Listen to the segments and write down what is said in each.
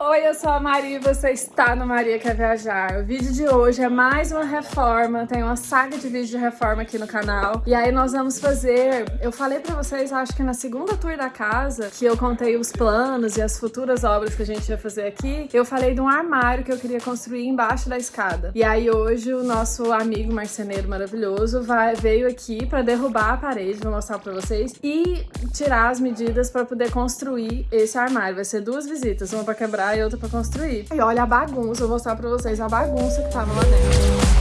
Oi, eu sou a Maria e você está no Maria Quer Viajar. O vídeo de hoje é mais uma reforma, tem uma saga de vídeos de reforma aqui no canal. E aí nós vamos fazer, eu falei pra vocês, acho que na segunda tour da casa, que eu contei os planos e as futuras obras que a gente ia fazer aqui, eu falei de um armário que eu queria construir embaixo da escada. E aí hoje o nosso amigo marceneiro maravilhoso vai, veio aqui pra derrubar a parede, vou mostrar pra vocês, e tirar as medidas pra poder construir esse armário. Vai ser duas visitas, uma pra quebrar e outra pra construir. E olha a bagunça, eu vou mostrar pra vocês a bagunça que tava lá dentro.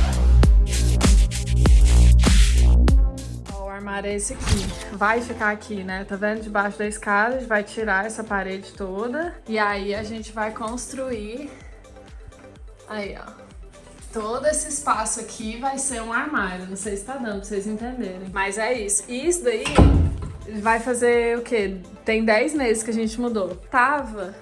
Ó, o armário é esse aqui. Vai ficar aqui, né? Tá vendo? Debaixo da escada, a gente vai tirar essa parede toda. E aí a gente vai construir... Aí, ó. Todo esse espaço aqui vai ser um armário. Não sei se tá dando pra vocês entenderem. Mas é isso. E isso daí vai fazer o quê? Tem 10 meses que a gente mudou. Tava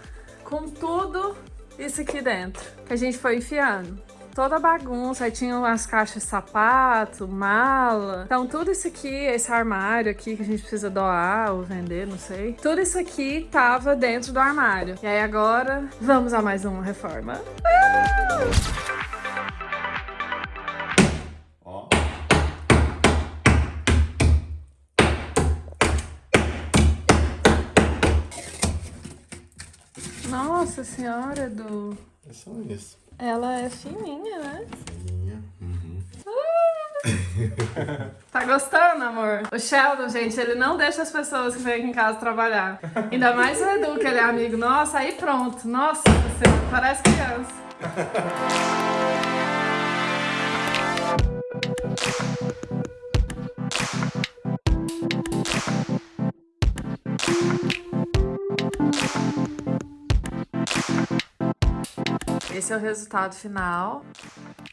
com tudo isso aqui dentro, que a gente foi enfiando. Toda a bagunça, aí tinha umas caixas de sapato, mala. Então tudo isso aqui, esse armário aqui que a gente precisa doar ou vender, não sei. Tudo isso aqui tava dentro do armário. E aí agora, vamos a mais uma reforma. Uh! Nossa senhora, Edu. É só isso. Ela é fininha, né? Fininha. Uhum. Ah! tá gostando, amor? O Sheldon, gente, ele não deixa as pessoas que vêm aqui em casa trabalhar. Ainda mais o Edu, que ele é amigo. Nossa, aí pronto. Nossa, você parece criança. Esse é o resultado final,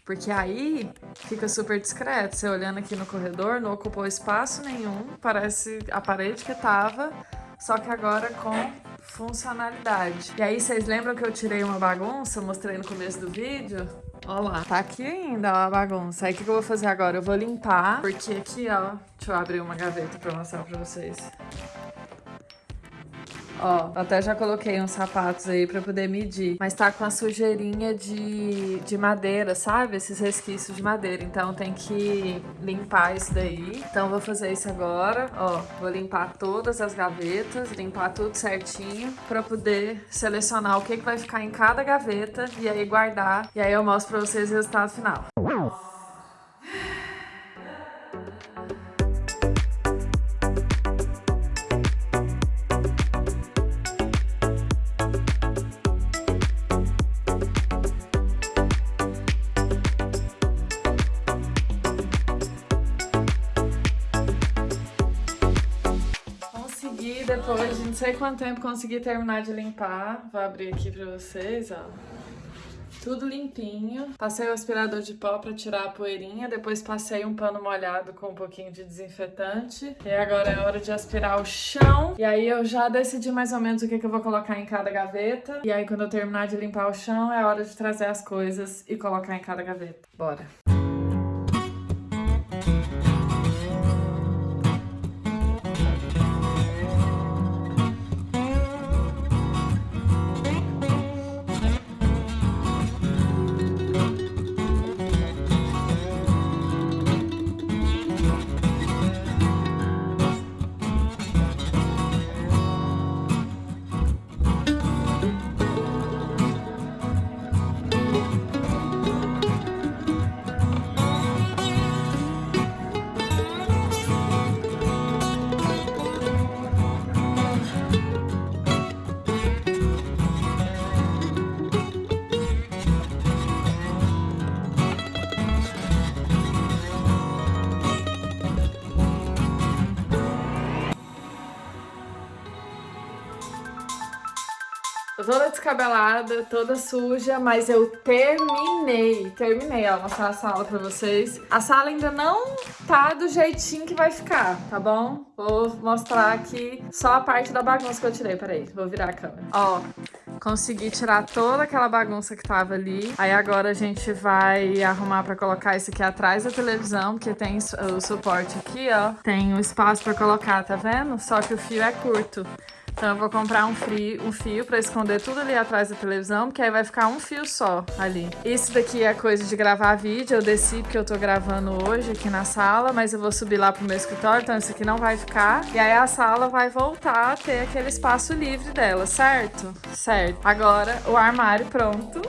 porque aí fica super discreto. Você olhando aqui no corredor, não ocupou espaço nenhum, parece a parede que tava, só que agora com funcionalidade. E aí, vocês lembram que eu tirei uma bagunça, mostrei no começo do vídeo? Ó lá, tá aqui ainda ó, a bagunça. Aí o que, que eu vou fazer agora? Eu vou limpar, porque aqui, ó, deixa eu abrir uma gaveta pra mostrar pra vocês. Ó, até já coloquei uns sapatos aí pra poder medir. Mas tá com a sujeirinha de, de madeira, sabe? Esses resquícios de madeira. Então tem que limpar isso daí. Então vou fazer isso agora. Ó, vou limpar todas as gavetas, limpar tudo certinho pra poder selecionar o que, que vai ficar em cada gaveta e aí guardar. E aí eu mostro pra vocês o resultado final. Sei quanto tempo consegui terminar de limpar. Vou abrir aqui pra vocês, ó. Tudo limpinho. Passei o aspirador de pó pra tirar a poeirinha. Depois passei um pano molhado com um pouquinho de desinfetante. E agora é hora de aspirar o chão. E aí eu já decidi mais ou menos o que, que eu vou colocar em cada gaveta. E aí quando eu terminar de limpar o chão, é hora de trazer as coisas e colocar em cada gaveta. Bora! Toda descabelada, toda suja, mas eu terminei, terminei, ó, mostrar a sala pra vocês. A sala ainda não tá do jeitinho que vai ficar, tá bom? Vou mostrar aqui só a parte da bagunça que eu tirei, peraí, vou virar a câmera. Ó, consegui tirar toda aquela bagunça que tava ali. Aí agora a gente vai arrumar pra colocar isso aqui atrás da televisão, porque tem o suporte aqui, ó. Tem o espaço pra colocar, tá vendo? Só que o fio é curto. Então eu vou comprar um, frio, um fio pra esconder tudo ali atrás da televisão, porque aí vai ficar um fio só ali. Isso daqui é coisa de gravar vídeo, eu desci porque eu tô gravando hoje aqui na sala, mas eu vou subir lá pro meu escritório, então isso aqui não vai ficar. E aí a sala vai voltar a ter aquele espaço livre dela, certo? Certo. Agora o armário pronto.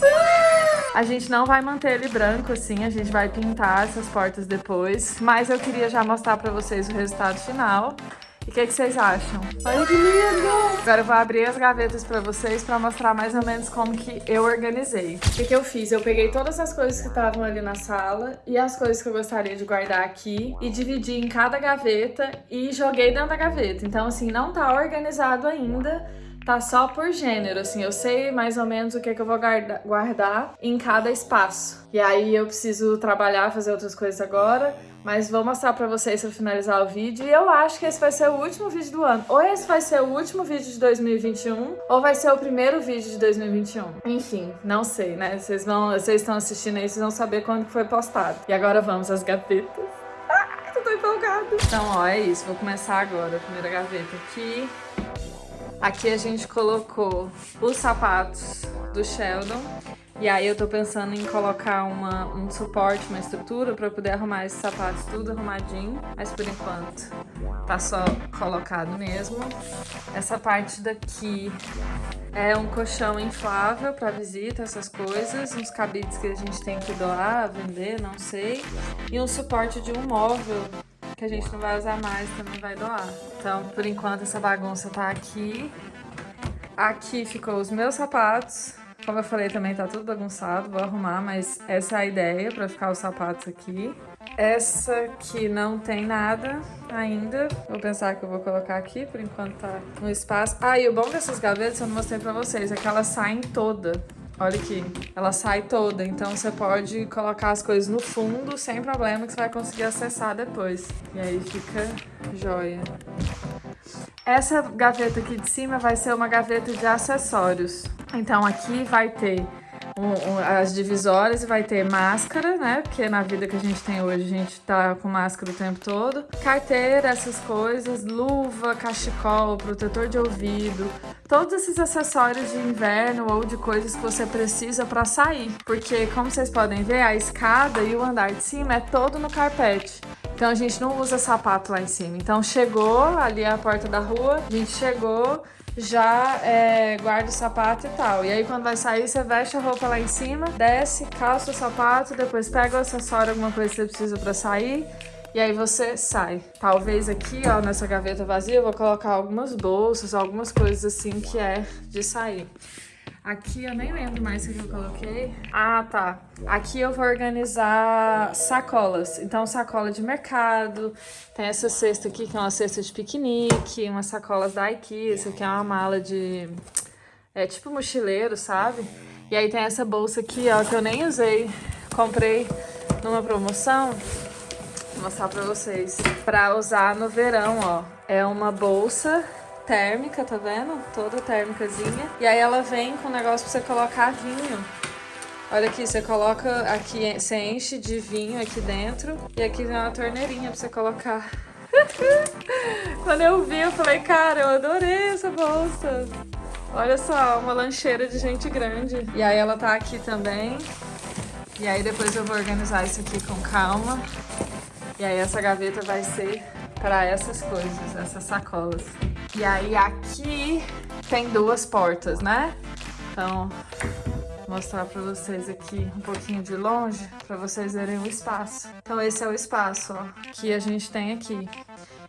A gente não vai manter ele branco assim, a gente vai pintar essas portas depois, mas eu queria já mostrar pra vocês o resultado final. E o que, que, vocês acham? Olha que lindo! Agora eu vou abrir as gavetas pra vocês pra mostrar mais ou menos como que eu organizei. O que, que eu fiz? Eu peguei todas as coisas que estavam ali na sala e as coisas que eu gostaria de guardar aqui e dividi em cada gaveta e joguei dentro da gaveta. Então, assim, não tá organizado ainda, tá só por gênero, assim, eu sei mais ou menos o que, é que eu vou guarda guardar em cada espaço. E aí eu preciso trabalhar, fazer outras coisas agora, mas vou mostrar pra vocês pra finalizar o vídeo. E eu acho que esse vai ser o último vídeo do ano. Ou esse vai ser o último vídeo de 2021, ou vai ser o primeiro vídeo de 2021. Enfim, não sei, né? Vocês vão, vocês estão assistindo aí, vocês vão saber quando foi postado. E agora vamos às gavetas. Ah, tô empolgada. Então, ó, é isso. Vou começar agora. A primeira gaveta aqui. Aqui a gente colocou os sapatos do Sheldon. E aí eu tô pensando em colocar uma, um suporte, uma estrutura pra poder arrumar esses sapatos tudo arrumadinho. Mas por enquanto tá só colocado mesmo. Essa parte daqui é um colchão inflável pra visita, essas coisas. Uns cabides que a gente tem que doar, vender, não sei. E um suporte de um móvel que a gente não vai usar mais, também vai doar. Então, por enquanto, essa bagunça tá aqui. Aqui ficou os meus sapatos. Como eu falei, também tá tudo bagunçado, vou arrumar, mas essa é a ideia pra ficar os sapatos aqui. Essa aqui não tem nada ainda. Vou pensar que eu vou colocar aqui, por enquanto tá no espaço. Ah, e o bom dessas gavetas, eu não mostrei pra vocês, é que elas saem toda. Olha aqui, ela sai toda, então você pode colocar as coisas no fundo sem problema que você vai conseguir acessar depois. E aí fica joia. Essa gaveta aqui de cima vai ser uma gaveta de acessórios. Então aqui vai ter as divisórias e vai ter máscara, né? Porque na vida que a gente tem hoje, a gente tá com máscara o tempo todo. Carteira, essas coisas, luva, cachecol, protetor de ouvido, todos esses acessórios de inverno ou de coisas que você precisa para sair. Porque, como vocês podem ver, a escada e o andar de cima é todo no carpete. Então a gente não usa sapato lá em cima. Então chegou ali a porta da rua, a gente chegou, já é, guarda o sapato e tal. E aí quando vai sair, você veste a roupa lá em cima, desce, calça o sapato, depois pega o acessório, alguma coisa que você precisa pra sair, e aí você sai. Talvez aqui, ó, nessa gaveta vazia, eu vou colocar algumas bolsas, algumas coisas assim que é de sair. Aqui eu nem lembro mais o que eu coloquei. Ah, tá. Aqui eu vou organizar sacolas. Então, sacola de mercado. Tem essa cesta aqui, que é uma cesta de piquenique. Umas sacolas da IKEA. Essa aqui é uma mala de... É tipo mochileiro, sabe? E aí tem essa bolsa aqui, ó, que eu nem usei. Comprei numa promoção. Vou mostrar pra vocês. Pra usar no verão, ó. É uma bolsa térmica, tá vendo? Toda térmicazinha. E aí ela vem com um negócio pra você colocar vinho. Olha aqui, você coloca aqui, você enche de vinho aqui dentro e aqui vem uma torneirinha pra você colocar. Quando eu vi, eu falei, cara, eu adorei essa bolsa. Olha só, uma lancheira de gente grande. E aí ela tá aqui também. E aí depois eu vou organizar isso aqui com calma. E aí essa gaveta vai ser para essas coisas, essas sacolas. E aí aqui tem duas portas, né? Então, vou mostrar pra vocês aqui um pouquinho de longe, pra vocês verem o espaço. Então esse é o espaço, ó, que a gente tem aqui.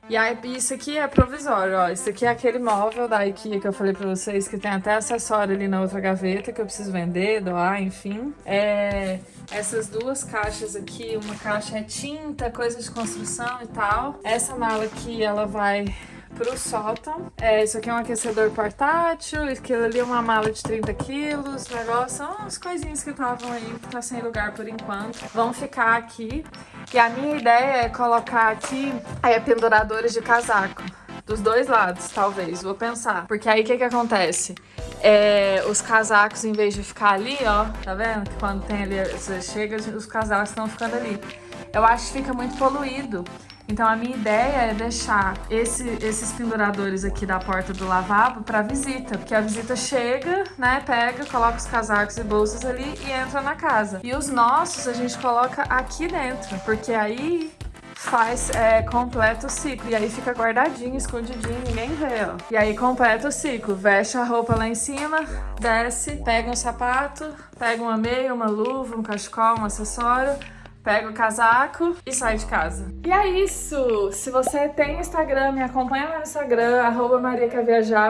E aí, isso aqui é provisório, ó. Isso aqui é aquele móvel da IKEA que eu falei pra vocês, que tem até acessório ali na outra gaveta, que eu preciso vender, doar, enfim. É, essas duas caixas aqui, uma caixa é tinta, coisa de construção e tal. Essa mala aqui, ela vai pro sótão. É, isso aqui é um aquecedor portátil, aquilo ali é uma mala de 30 quilos, negócio, são umas coisinhas que estavam aí, tá sem lugar por enquanto. Vão ficar aqui. E a minha ideia é colocar aqui é, penduradores de casaco. Dos dois lados, talvez, vou pensar. Porque aí o que que acontece? É, os casacos, em vez de ficar ali, ó, tá vendo? Que quando tem ali, você chega, os casacos estão ficando ali. Eu acho que fica muito poluído. Então a minha ideia é deixar esse, esses penduradores aqui da porta do lavabo para visita, porque a visita chega, né, pega, coloca os casacos e bolsas ali e entra na casa. E os nossos a gente coloca aqui dentro, porque aí faz, é, completa o ciclo. E aí fica guardadinho, escondidinho, ninguém vê, ó. E aí completa o ciclo. Veste a roupa lá em cima, desce, pega um sapato, pega uma meia, uma luva, um cachecol, um acessório, pega o casaco e sai de casa. E é isso! Se você tem Instagram, me acompanha lá no Instagram, arroba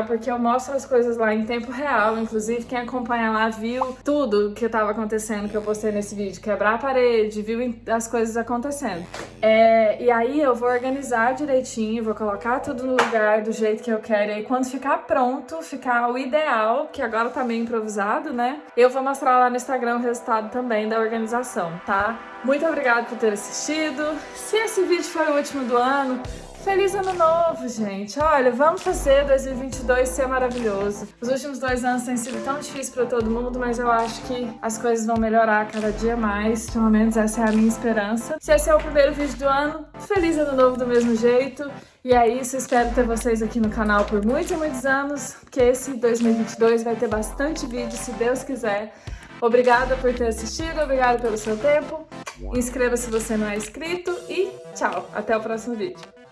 porque eu mostro as coisas lá em tempo real. Inclusive, quem acompanha lá viu tudo que estava acontecendo que eu postei nesse vídeo. Quebrar a parede, viu as coisas acontecendo. É, e aí eu vou organizar direitinho, vou colocar tudo no lugar do jeito que eu quero. E aí quando ficar pronto, ficar o ideal, que agora tá meio improvisado, né? Eu vou mostrar lá no Instagram o resultado também da organização, tá? Muito obrigada por ter assistido. Se esse vídeo foi o último do ano, Feliz Ano Novo, gente! Olha, vamos fazer 2022 ser maravilhoso. Os últimos dois anos têm sido tão difíceis para todo mundo, mas eu acho que as coisas vão melhorar cada dia mais. Pelo menos essa é a minha esperança. Se esse é o primeiro vídeo do ano, Feliz Ano Novo do mesmo jeito. E é isso, espero ter vocês aqui no canal por muitos e muitos anos, porque esse 2022 vai ter bastante vídeo, se Deus quiser. Obrigada por ter assistido, obrigada pelo seu tempo. Inscreva se você não é inscrito e tchau, até o próximo vídeo.